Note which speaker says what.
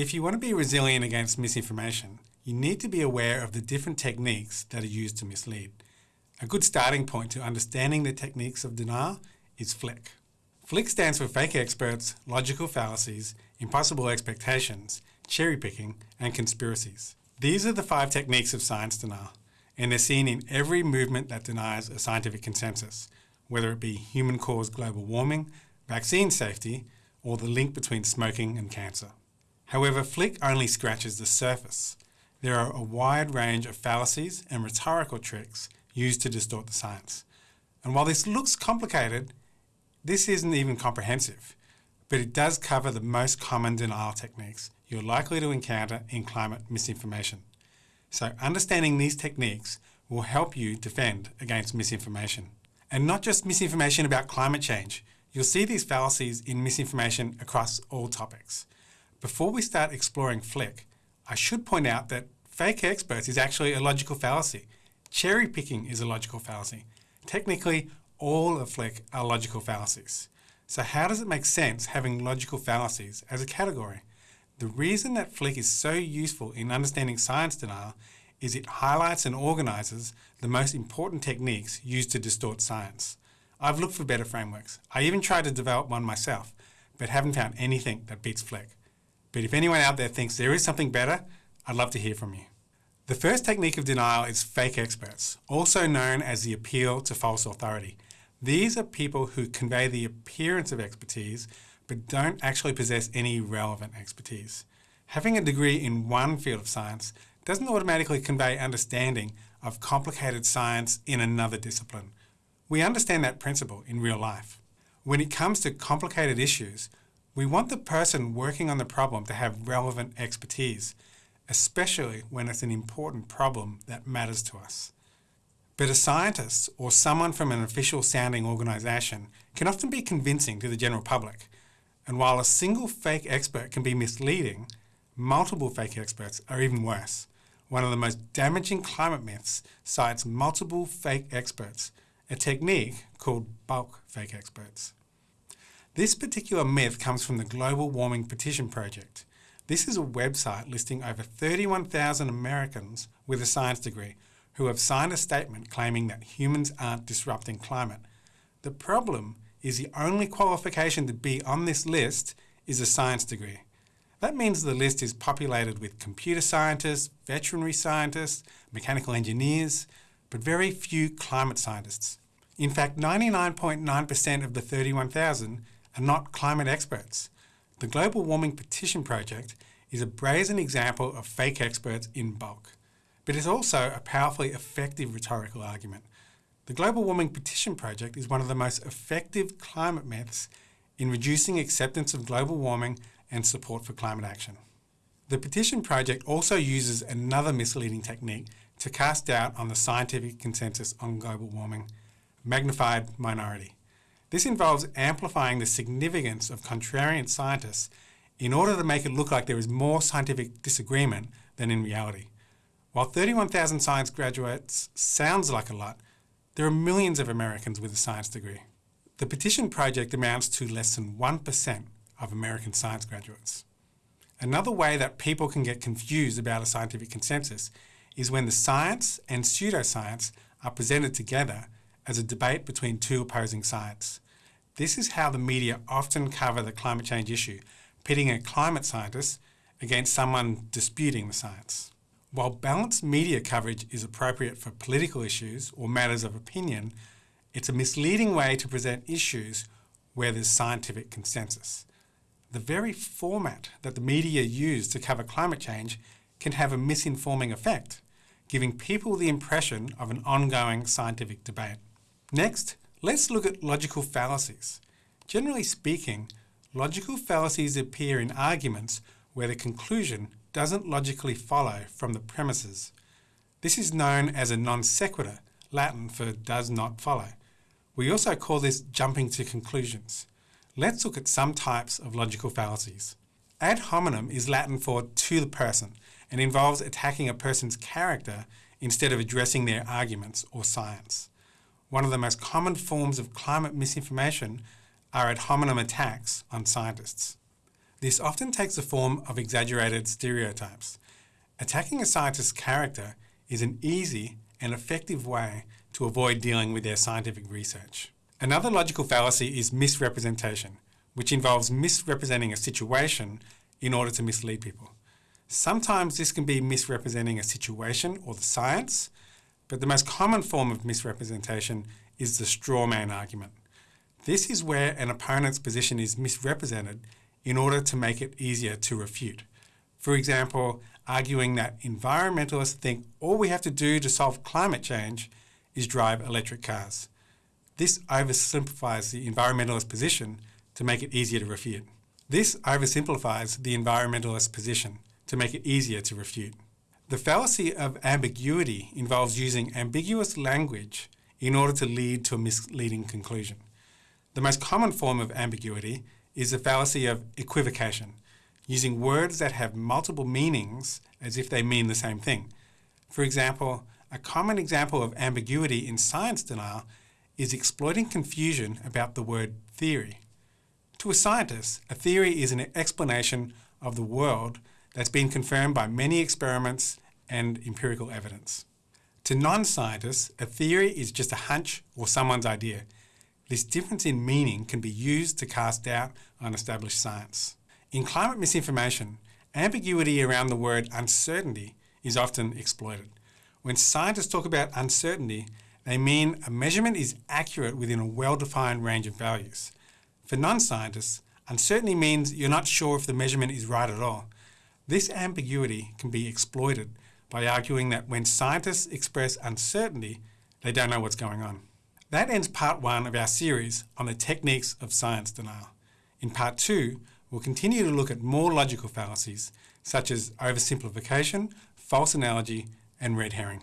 Speaker 1: If you want to be resilient against misinformation, you need to be aware of the different techniques that are used to mislead. A good starting point to understanding the techniques of denial is FLICC. FLICC stands for fake experts, logical fallacies, impossible expectations, cherry picking, and conspiracies. These are the five techniques of science denial, and they're seen in every movement that denies a scientific consensus, whether it be human caused global warming, vaccine safety, or the link between smoking and cancer. However, FLICC only scratches the surface. There are a wide range of fallacies and rhetorical tricks used to distort the science. And while this looks complicated, this isn't even comprehensive, but it does cover the most common denial techniques you're likely to encounter in climate misinformation. So understanding these techniques will help you defend against misinformation. And not just misinformation about climate change. You'll see these fallacies in misinformation across all topics. Before we start exploring FLICC, I should point out that fake experts is actually a logical fallacy. Cherry picking is a logical fallacy. Technically, all of FLICC are logical fallacies. So how does it make sense having logical fallacies as a category? The reason that FLICC is so useful in understanding science denial is it highlights and organises the most important techniques used to distort science. I've looked for better frameworks. I even tried to develop one myself, but haven't found anything that beats FLICC. But if anyone out there thinks there is something better, I'd love to hear from you. The first technique of denial is fake experts, also known as the appeal to false authority. These are people who convey the appearance of expertise but don't actually possess any relevant expertise. Having a degree in one field of science doesn't automatically convey understanding of complicated science in another discipline. We understand that principle in real life. When it comes to complicated issues, we want the person working on the problem to have relevant expertise, especially when it's an important problem that matters to us. But a scientist or someone from an official sounding organisation can often be convincing to the general public and while a single fake expert can be misleading, multiple fake experts are even worse. One of the most damaging climate myths cites multiple fake experts, a technique called bulk fake experts. This particular myth comes from the Global Warming Petition Project. This is a website listing over 31,000 Americans with a science degree who have signed a statement claiming that humans aren't disrupting climate. The problem is the only qualification to be on this list is a science degree. That means the list is populated with computer scientists, veterinary scientists, mechanical engineers, but very few climate scientists. In fact, 99.9% of the 31,000 are not climate experts. The Global Warming Petition Project is a brazen example of fake experts in bulk, but it's also a powerfully effective rhetorical argument. The Global Warming Petition Project is one of the most effective climate myths in reducing acceptance of global warming and support for climate action. The Petition Project also uses another misleading technique to cast doubt on the scientific consensus on global warming, magnified minority. This involves amplifying the significance of contrarian scientists in order to make it look like there is more scientific disagreement than in reality. While 31,000 science graduates sounds like a lot, there are millions of Americans with a science degree. The petition project amounts to less than 1% of American science graduates. Another way that people can get confused about a scientific consensus is when the science and pseudoscience are presented together as a debate between two opposing sides. This is how the media often cover the climate change issue, pitting a climate scientist against someone disputing the science. While balanced media coverage is appropriate for political issues or matters of opinion, it's a misleading way to present issues where there's scientific consensus. The very format that the media use to cover climate change can have a misinforming effect, giving people the impression of an ongoing scientific debate. Next, let's look at logical fallacies. Generally speaking, logical fallacies appear in arguments where the conclusion doesn't logically follow from the premises. This is known as a non sequitur, Latin for does not follow. We also call this jumping to conclusions. Let's look at some types of logical fallacies. Ad hominem is Latin for to the person and involves attacking a person's character instead of addressing their arguments or science. One of the most common forms of climate misinformation are ad hominem attacks on scientists. This often takes the form of exaggerated stereotypes. Attacking a scientist's character is an easy and effective way to avoid dealing with their scientific research. Another logical fallacy is misrepresentation, which involves misrepresenting a situation in order to mislead people. Sometimes this can be misrepresenting a situation or the science, but the most common form of misrepresentation is the straw man argument. This is where an opponent's position is misrepresented in order to make it easier to refute. For example, arguing that environmentalists think all we have to do to solve climate change is drive electric cars. This oversimplifies the environmentalist position to make it easier to refute. This oversimplifies the environmentalist position to make it easier to refute. The fallacy of ambiguity involves using ambiguous language in order to lead to a misleading conclusion. The most common form of ambiguity is the fallacy of equivocation, using words that have multiple meanings as if they mean the same thing. For example, a common example of ambiguity in science denial is exploiting confusion about the word theory. To a scientist, a theory is an explanation of the world that's been confirmed by many experiments and empirical evidence. To non-scientists, a theory is just a hunch or someone's idea. This difference in meaning can be used to cast doubt on established science. In climate misinformation, ambiguity around the word uncertainty is often exploited. When scientists talk about uncertainty, they mean a measurement is accurate within a well-defined range of values. For non-scientists, uncertainty means you're not sure if the measurement is right at all. This ambiguity can be exploited by arguing that when scientists express uncertainty, they don't know what's going on. That ends part one of our series on the techniques of science denial. In part two, we'll continue to look at more logical fallacies, such as oversimplification, false analogy, and red herring.